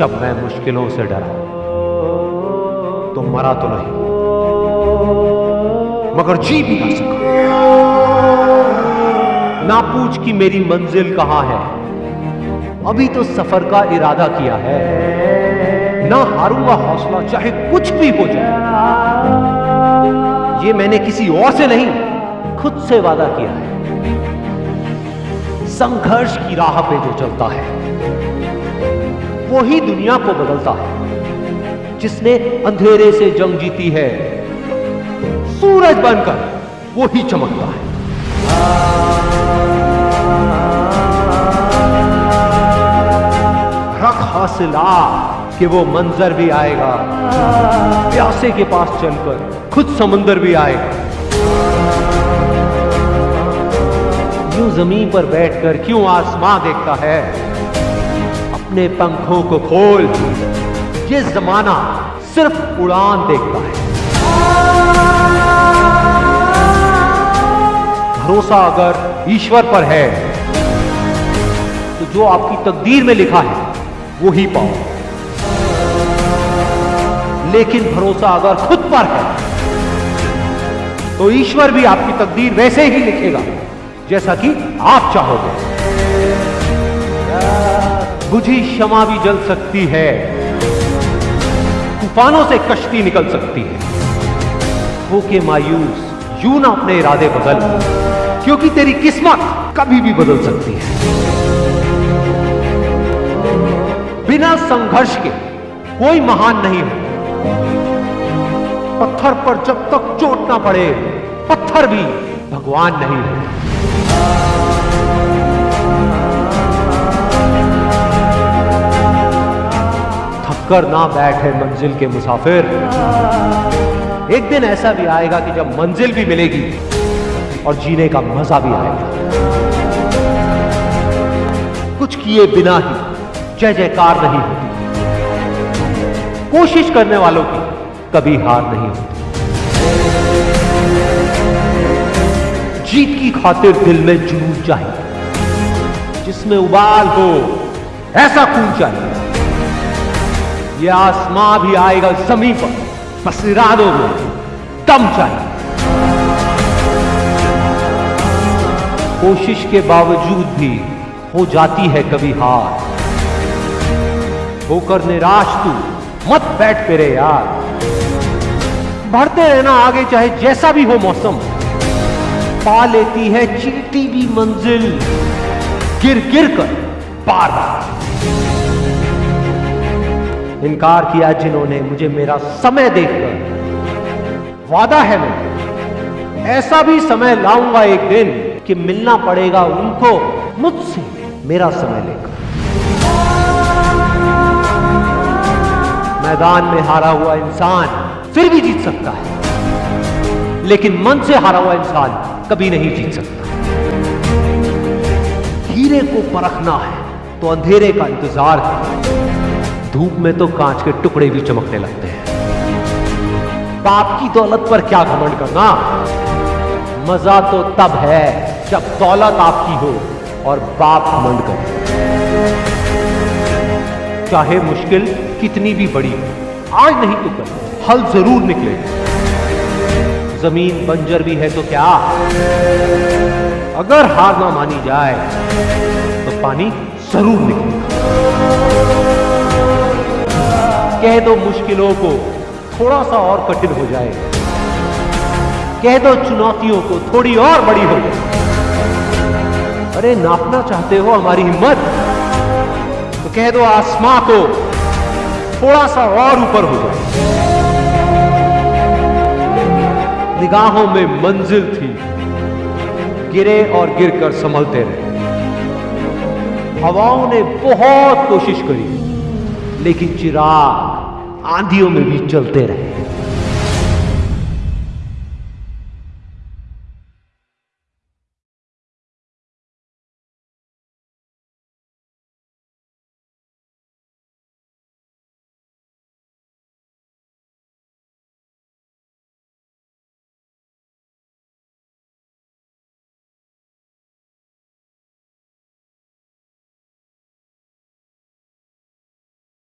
जब मैं मुश्किलों से डरा तो मरा तो नहीं, मगर जी भी ना सका। ना पूछ कि मेरी मंजिल कहाँ है? अभी तो सफ़र का इरादा किया है। ना हारूँगा हौसला, चाहे कुछ भी हो जाए। ये मैंने किसी और से नहीं, खुद से वादा किया है। संघर्ष की राह पे जो चलता है वही दुनिया को बदलता है, जिसने अंधेरे से जंग जीती है। सूरज बनकर वो ही चमकता है। रख हासिला कि वो मंजर भी आएगा। प्यासे के पास चलकर खुद समंदर भी आएगा। यूँ ज़मीन पर बैठकर क्यों आसमां देखता है? अपने पंखों को खोल। ये जमाना सिर्फ़ उड़ान देखता है। भरोसा अगर ईश्वर पर है तो जो आपकी तकदीर में लिखा है, वो ही पाओ। लेकिन भरोसा अगर खुद पर है तो ईश्वर भी आपकी तकदीर वैसे ही लिखेगा, जैसा कि आप चाहोगे। बुझी क्षमा भी जल सकती है। तूफानों से कश्ती निकल सकती है। होके मायूस, यूँ ना अपने इरादे बदल, क्योंकि तेरी किस्मत कभी भी बदल सकती है। बिना संघर्ष के कोई महान नहीं हो। पत्थर पर जब तक चोट ना पड़े, पत्थर भी भगवान नहीं है। थककर ना बैठे मंजिल के मुसाफिर। एक दिन ऐसा भी आएगा कि जब मंजिल भी मिलेगी और जीने का मज़ा भी आएगा। कुछ किए बिना ही जय जयकार नहीं होती। कोशिश करने वालों की कभी हार नहीं होती। जीत की खातिर दिल में जुनून चाहिए जिसमें उबाल हो, ऐसा खून चाहिए। यह आसमां भी आएगा पर बस इरादों में दम चाहिए कोशिश के बावजूद भी हो जाती है कभी हार। होकर निराश तू, मत बैठ पेरे यार। बढ़ते रहना आगे, चाहे जैसा भी हो मौसम। पा लेती है चीटी भी मंजिल गिर गिर कर बार इनकार किया जिन्होंने मुझे मेरा समय देखकर। वादा है मैं, ऐसा भी समय लाऊँगा एक दिन कि मिलना पड़ेगा उनको, मुझसे मेरा समय लेकर। मैदान में हारा हुआ इंसान फिर भी जीत सकता है, लेकिन मन से हारा हुआ इंसान कभी नहीं जीत सकता। हीरे को परखना है तो अंधेरे का इंतज़ार है। धूप में तो कांच के टुकड़े भी चमकने लगते हैं। बाप की दौलत पर क्या घमंड करना? मज़ा तो तब है जब दौलत आपकी हो और बाप घमंड करे। चाहे मुश्किल कितनी भी बड़ी हो, आज नहीं तो कल। हल ज़रूर निकले। ज़मीन बंजर भी है तो क्या? अगर हार ना मानी जाए तो पानी ज़रूर निकलेगा। कह दो मुश्किलों को, थोड़ा सा और कठिन हो जाए। कह दो चुनौतियों को, थोड़ी और बड़ी हो जाए। अरे, नापना चाहते हो हमारी हिम्मत? तो कह दो आसमां को, थोड़ा सा और ऊपर हो जाए। निगाहों में मंजिल थी। गिरे और गिरकर संभलते रहे। हवाओं ने बहुत कोशिश करी। लेकिन चिराग आंधियों में भी चलते रहे।